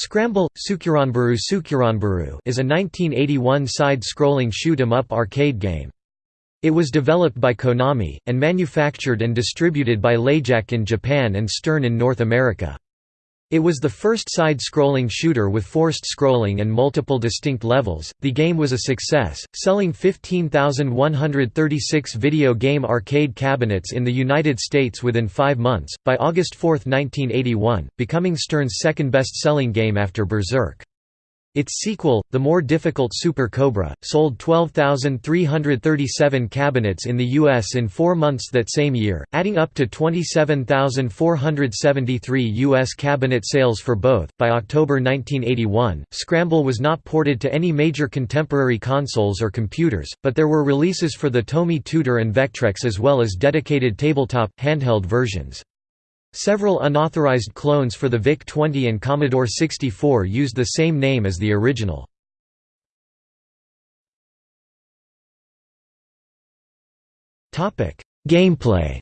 Scramble, Sukuranburu Sukuranburu is a 1981 side-scrolling shoot-'em-up arcade game. It was developed by Konami, and manufactured and distributed by Leijac in Japan and Stern in North America. It was the first side-scrolling shooter with forced scrolling and multiple distinct levels. The game was a success, selling 15,136 video game arcade cabinets in the United States within 5 months by August 4, 1981, becoming Stern's second best-selling game after Berserk. Its sequel, the more difficult Super Cobra, sold 12,337 cabinets in the U.S. in four months that same year, adding up to 27,473 U.S. cabinet sales for both. By October 1981, Scramble was not ported to any major contemporary consoles or computers, but there were releases for the Tomy Tutor and Vectrex as well as dedicated tabletop, handheld versions. Several unauthorized clones for the VIC-20 and Commodore 64 used the same name as the original. Gameplay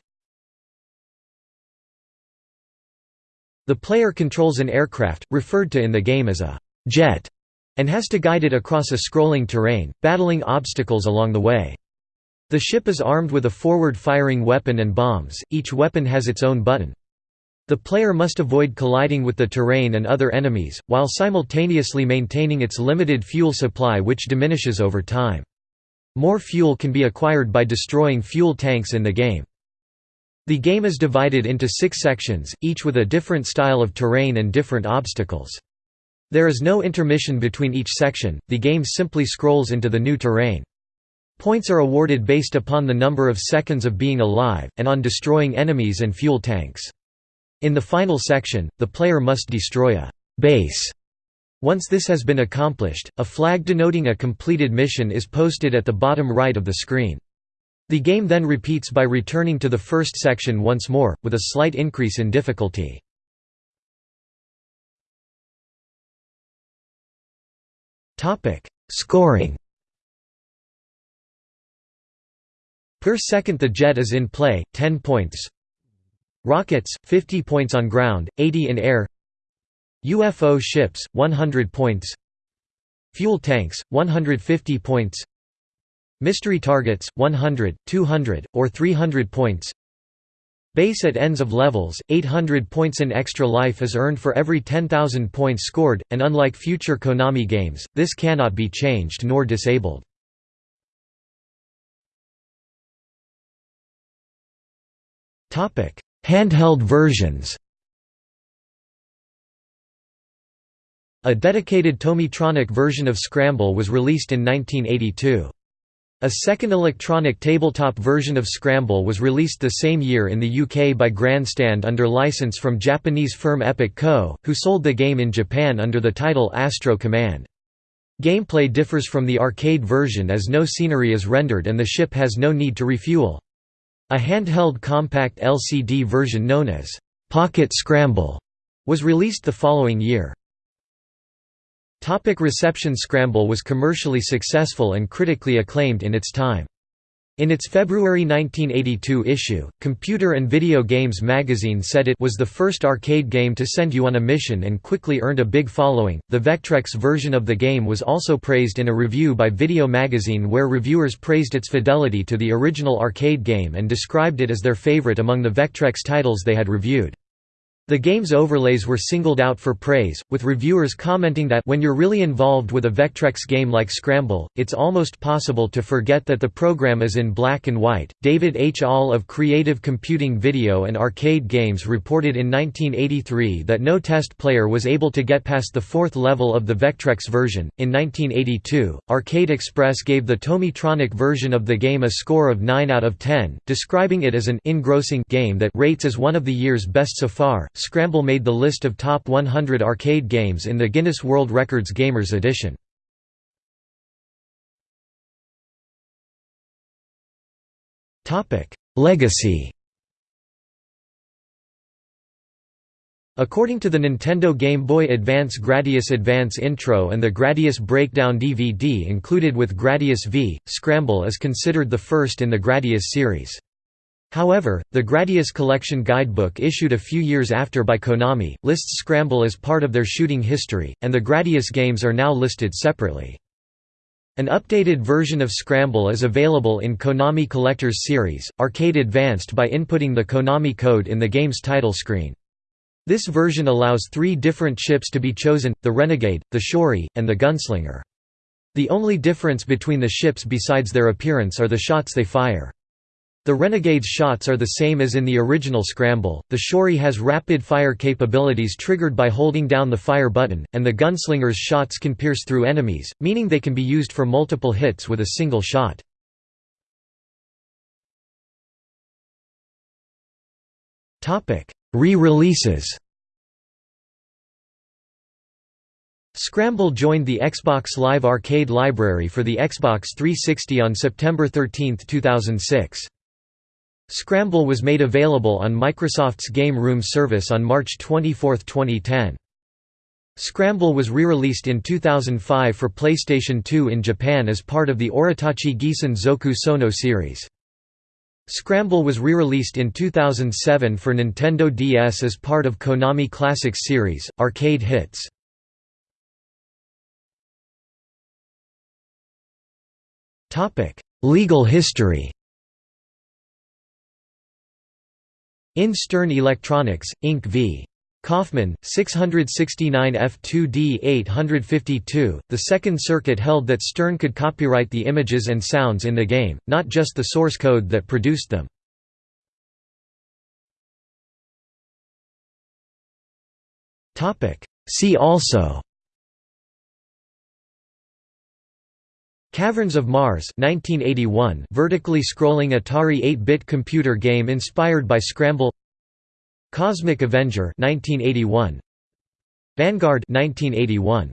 The player controls an aircraft, referred to in the game as a «jet», and has to guide it across a scrolling terrain, battling obstacles along the way. The ship is armed with a forward-firing weapon and bombs, each weapon has its own button. The player must avoid colliding with the terrain and other enemies, while simultaneously maintaining its limited fuel supply which diminishes over time. More fuel can be acquired by destroying fuel tanks in the game. The game is divided into six sections, each with a different style of terrain and different obstacles. There is no intermission between each section, the game simply scrolls into the new terrain. Points are awarded based upon the number of seconds of being alive, and on destroying enemies and fuel tanks. In the final section, the player must destroy a base. Once this has been accomplished, a flag denoting a completed mission is posted at the bottom right of the screen. The game then repeats by returning to the first section once more, with a slight increase in difficulty. Scoring Per second the jet is in play, 10 points Rockets, 50 points on ground, 80 in air. UFO ships, 100 points. Fuel tanks, 150 points. Mystery targets, 100, 200, or 300 points. Base at ends of levels, 800 points in extra life is earned for every 10,000 points scored, and unlike future Konami games, this cannot be changed nor disabled. Handheld versions A dedicated Tomytronic version of Scramble was released in 1982. A second electronic tabletop version of Scramble was released the same year in the UK by Grandstand under license from Japanese firm Epic Co., who sold the game in Japan under the title Astro Command. Gameplay differs from the arcade version as no scenery is rendered and the ship has no need to refuel. A handheld compact LCD version known as Pocket Scramble was released the following year. Topic reception Scramble was commercially successful and critically acclaimed in its time. In its February 1982 issue, Computer and Video Games magazine said it was the first arcade game to send you on a mission and quickly earned a big following. The Vectrex version of the game was also praised in a review by Video Magazine where reviewers praised its fidelity to the original arcade game and described it as their favorite among the Vectrex titles they had reviewed. The game's overlays were singled out for praise, with reviewers commenting that when you're really involved with a Vectrex game like Scramble, it's almost possible to forget that the program is in black and white. David H. Ahl of Creative Computing Video and Arcade Games reported in 1983 that no test player was able to get past the fourth level of the Vectrex version. In 1982, Arcade Express gave the Tomytronic version of the game a score of 9 out of 10, describing it as an engrossing game that rates as one of the year's best so far. Scramble made the list of top 100 arcade games in the Guinness World Records Gamers edition. Legacy According to the Nintendo Game Boy Advance Gradius Advance Intro and the Gradius Breakdown DVD included with Gradius V, Scramble is considered the first in the Gradius series. However, the Gradius Collection guidebook issued a few years after by Konami, lists Scramble as part of their shooting history, and the Gradius games are now listed separately. An updated version of Scramble is available in Konami Collector's Series, Arcade Advanced by inputting the Konami code in the game's title screen. This version allows three different ships to be chosen, the Renegade, the Shori, and the Gunslinger. The only difference between the ships besides their appearance are the shots they fire. The Renegade's shots are the same as in the original Scramble, the Shori has rapid fire capabilities triggered by holding down the fire button, and the Gunslinger's shots can pierce through enemies, meaning they can be used for multiple hits with a single shot. Re-releases Scramble joined the Xbox Live Arcade library for the Xbox 360 on September 13, 2006. Scramble was made available on Microsoft's Game Room service on March 24, 2010. Scramble was re-released in 2005 for PlayStation 2 in Japan as part of the Oretachi Gisen Zoku Sono series. Scramble was re-released in 2007 for Nintendo DS as part of Konami Classics series, Arcade Hits. Legal history In Stern Electronics, Inc. v. Kaufman, 669 F2D 852, the Second Circuit held that Stern could copyright the images and sounds in the game, not just the source code that produced them. See also Caverns of Mars 1981 vertically scrolling Atari 8-bit computer game inspired by Scramble. Cosmic Avenger 1981 Vanguard 1981